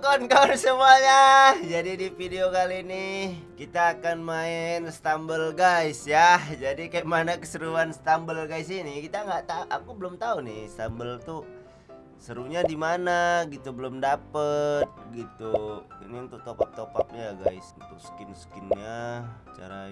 kawan-kawan semuanya. Jadi di video kali ini Kita akan main Stumble guys ya. Jadi kayak mana keseruan Stumble guys ini? Kita nggak tahu Aku belum tahu nih Stumble tuh Serunya di mana gitu Belum dapet gitu. Ini untuk top up top upnya guys. Untuk skin skinnya Cara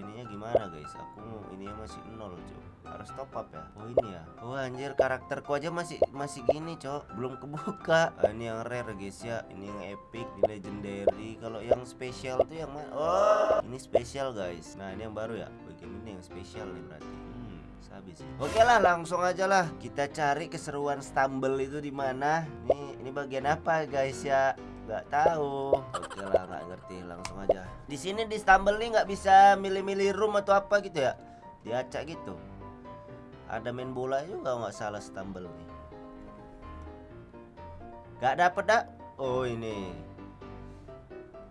gimana guys? Aku ini masih nol cuy harus top up ya? Oh ini ya? Oh anjir karakterku aja masih masih gini cok. Belum kebuka. Ah, ini yang rare guys ya. Ini yang epic ini legendary. Kalau yang spesial tuh yang mana? Oh ini spesial guys. Nah ini yang baru ya? Bagian ini yang spesial nih berarti? Hmm, habis oke lah langsung aja lah. Kita cari keseruan stumble itu di mana? Nih ini bagian apa guys ya nggak tahu. Oke lah nggak ngerti langsung aja. Di sini di stumble nih nggak bisa milih-milih room atau apa gitu ya? Diacak gitu. Ada main bola juga nggak salah stumble nih. Gak dapet dak? Oh ini.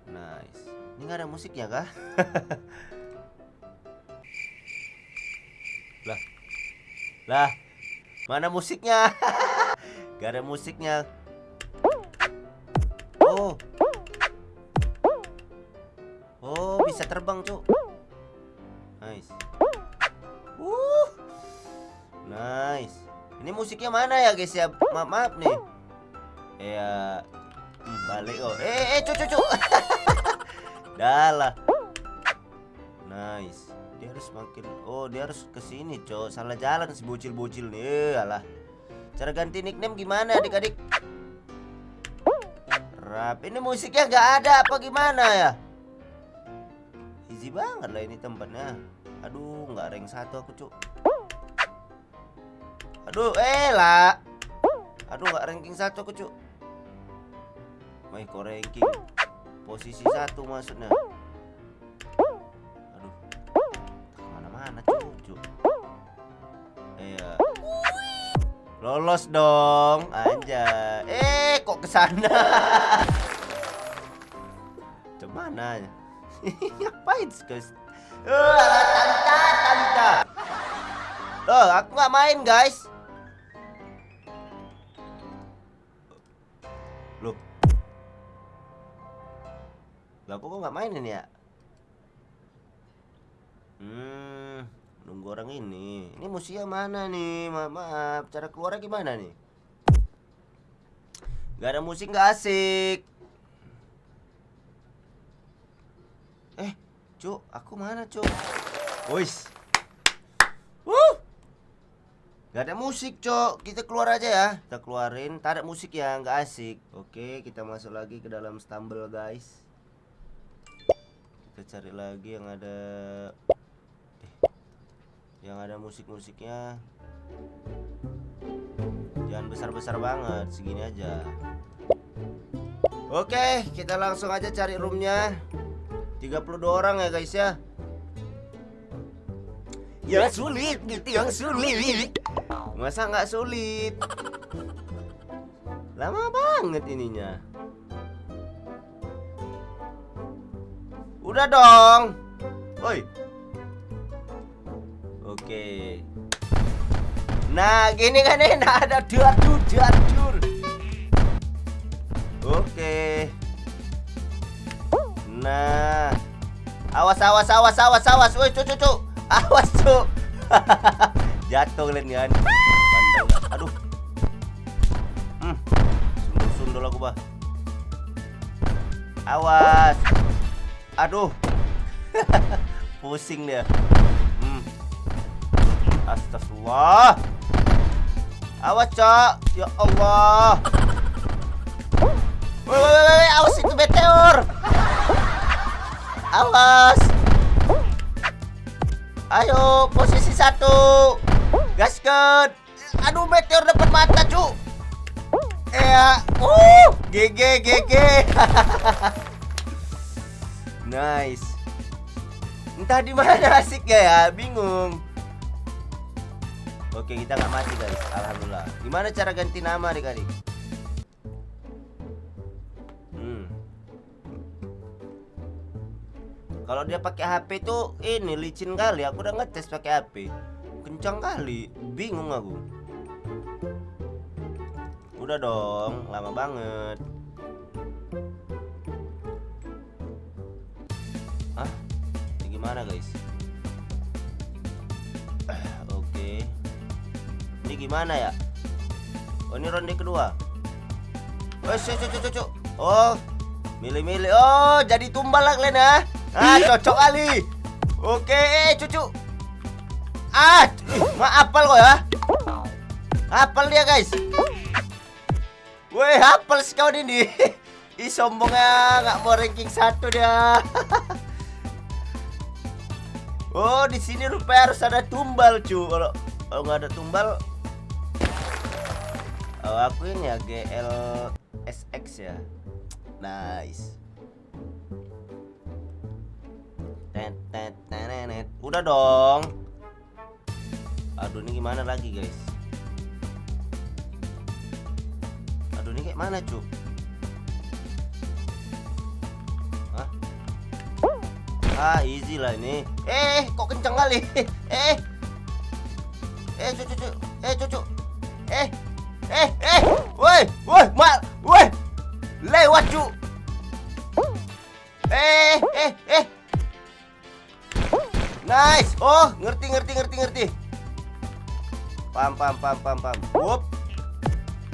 Nice. Ini gak ada musiknya kah? Lah. Lah. Mana musiknya? Gak ada musiknya Oh Oh bisa terbang cuk Nice Nice. Ini musiknya mana ya guys ya? Maaf, maaf nih. Ya hmm, balik oh. Eh eh cucu cucu. Dalah. Nice. Dia harus makin Oh, dia harus ke sini, Cok. Salah jalan si bocil-bocil nih. Alah. Cara ganti nickname gimana, Adik-adik? Rap. Ini musiknya nggak ada apa gimana ya? Easy banget lah ini tempatnya. Aduh, nggak rank satu aku, Cuk. Aduh, eh lah. Aduh, nggak ranking satu aku, cuk. Kok ranking posisi satu maksudnya. Lolos dong, aja. Eh, kok ke sana? Cemana? Ngapain guys? Tanta, tanta. Loh, aku nggak main guys. Lah kok nggak mainin ya? Hmm, nunggu orang ini. Ini musia mana nih? Maaf, maaf. Cara keluarnya gimana nih? Gak ada musik gak asik. Eh, Cuk, aku mana, Cuk? Wis. Wuh. Gak ada musik, Cok. Kita keluar aja ya. Kita keluarin. Ada musik ya, nggak asik. Oke, kita masuk lagi ke dalam stumble, guys kita cari lagi yang ada yang ada musik-musiknya jangan besar-besar banget segini aja. Oke kita langsung aja cari roomnya. 32 orang ya guys ya. Ya sulit gitu yang sulit. Masa nggak sulit? Lama banget ininya. Udah dong. Woi. Oke. Nah, gini kan enak ada diadur diadur. Oke. Nah. Awas awas awas awas awas. Woi, cucu cucu. Awas, cu. Jatuh kalian kan. Aduh. Hmm. Sundul-sundul aku, Bah. Awas. Aduh. Pusing dia. Astagfirullah. Awas, Cok. Ya Allah. Woi, woi, woi, awas itu meteor. Awas. Ayo, posisi satu. Gaskan. Aduh, meteor depan mata, Cuk. Ya, uh, GG, GG. Nice. Entah di mana asiknya ya, bingung. Oke kita nggak mati guys. Alhamdulillah. Gimana cara ganti nama adik-adik? Hmm. Kalau dia pakai HP itu ini licin kali. Aku udah ngetes pakai HP Kencang kali. Bingung aku. Udah dong lama banget. Hah? Ini gimana guys? Gimana ya? Oh ini ronde kedua. Oh Oh Milih-milih. Oh jadi tumbal lah kalian ya. Ah cocok kali. Oke eh cucu Ah Maaf kok ya? Hafal dia guys. Woi hafal sekau ini. Ih sombongnya nggak mau ranking satu dia. Oh di sini rupanya harus ada tumbal cu Kalau kalau nggak ada tumbal Oh aku ini ya GL SX ya. Nice. Tet, tet, tenenet. Udah dong. Aduh ini gimana lagi guys? Aduh ini kayak mana cu Hah? Ah easy lah ini. Eh kok kenceng kali? Eh. Eh cucu cucu Eh cucu Eh Eh eh Woi Woi Mal Woi. Lewat cu Eh Eh Eh. Nice. Oh ngerti ngerti ngerti ngerti. Pam pam pam pam pam. Wup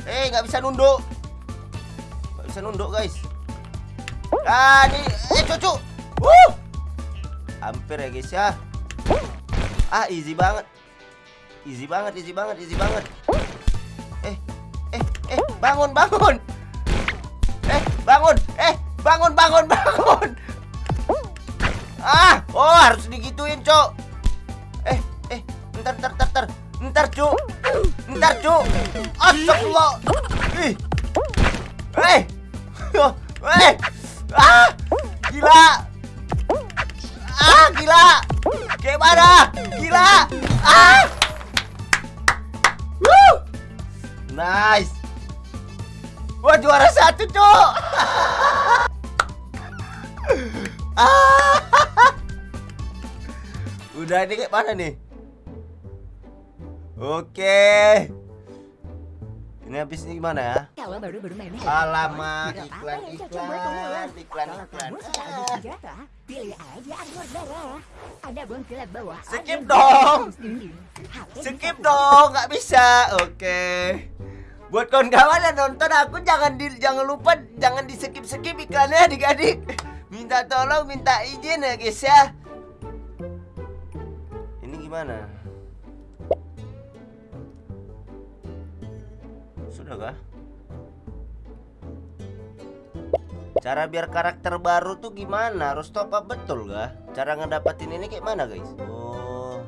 Eh nggak bisa nunduk. Nggak bisa nunduk guys. Ah ini Eh cucu Wuh. Hampir ya guys ya. Ah easy banget. Easy banget easy banget easy banget bangun bangun. Eh bangun. Eh bangun bangun bangun. Ah Oh harus digituin cok. Eh Eh Ntar ntar ntar ntar. Ntar cuk. Ntar cuk. Astagfirullah. Ih. Eh. Eh. Ah Gila. Ah gila. Gimana? Gila. Ah. Nice juara satu Ah Udah ini kayak mana nih? Oke. Ini habis ini gimana ya? Nih. Alamak iklan iklan iklan iklan. Skip dong. Skip dong, nggak bisa. Oke. Buat kawan-kawan yang nonton aku jangan di jangan lupa jangan di skip skip iklannya adik-adik. Minta tolong, minta izin ya guys ya. Ini gimana? Sudah kah? Cara biar karakter baru tuh gimana? Harus top up betul kah? Cara ngedapetin ini kayak mana guys? Oh,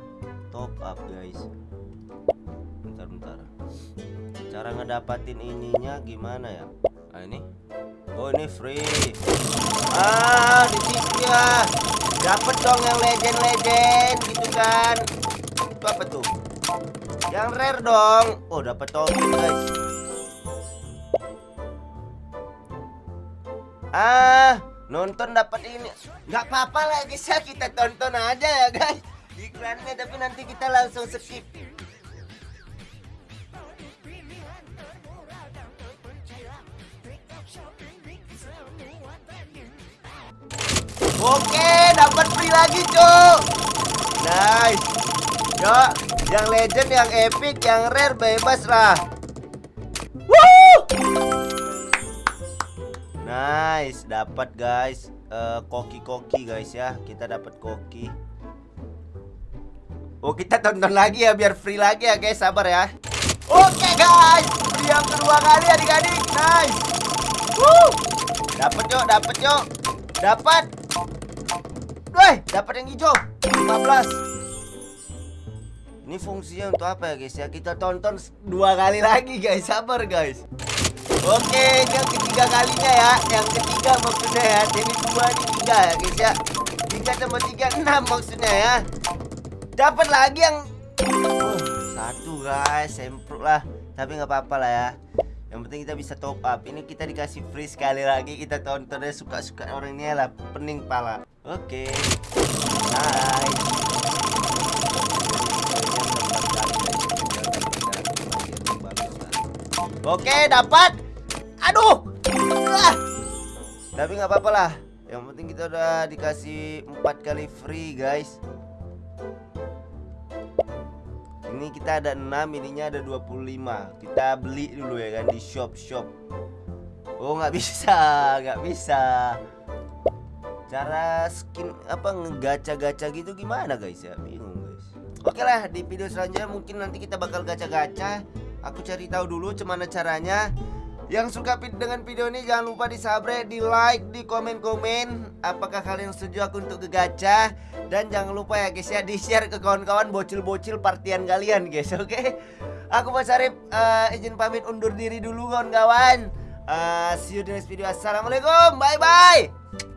top up guys. Cara ngedapatin ininya gimana ya? Ah ini. Oh ini free. Ah di sini ya. Dapat dong yang legend-legend gitu kan. Itu apa tuh? Yang rare dong. Oh dapat token guys. Ah, nonton dapat ini. nggak apa-apa lah guys kita tonton aja ya guys. Iklannya tapi nanti kita langsung skip. Oke, dapat free lagi, Cuk. Nice. Yo, yang legend, yang epic, yang rare bebas lah. Woo! Nice, dapat guys. Eh, koki-koki guys ya. Kita dapat koki. Oh, kita tonton lagi ya biar free lagi ya guys. Sabar ya. Oke guys, free yang kedua kali adik-adik. Nice. Woo! Dapat yuk, dapat yuk. Dapat. Woi, dapat yang hijau. 15. Ini fungsinya untuk apa ya guys ya? Kita tonton dua kali lagi guys. Sabar guys. Oke, yang ketiga kalinya ya. Yang ketiga maksudnya ya. Ini dua, ini tiga ya guys ya. Tiga tambah tiga, enam maksudnya ya. Dapat lagi yang Oh, satu guys, semprot lah. Tapi nggak apa-apa lah ya. Yang penting kita bisa top up. Ini kita dikasih free sekali lagi. Kita tontonnya suka-suka orang ini lah. Pening pala. Oke. Nice. Oke, dapat. Aduh. Ah. Tapi nggak apa-apa lah. Yang penting kita udah dikasih empat kali free guys Ini kita ada 6 ininya ada 25 Kita beli dulu ya kan di shop-shop Oh nggak bisa nggak bisa. Cara skin apa ngegaca-gaca gitu gimana guys? Ya bingung guys. Oke lah di video selanjutnya mungkin nanti kita bakal gacha-gacha Aku cari tahu dulu gimana caranya yang suka dengan video ini jangan lupa di subscribe, di like, di komen-komen Apakah kalian setuju aku untuk ngegacha Dan jangan lupa ya guys ya di share ke kawan-kawan bocil-bocil partian kalian guys oke? Aku Mas Arif eh, izin pamit undur diri dulu kawan-kawan. Eh, See you di next video. Assalamualaikum. Bye bye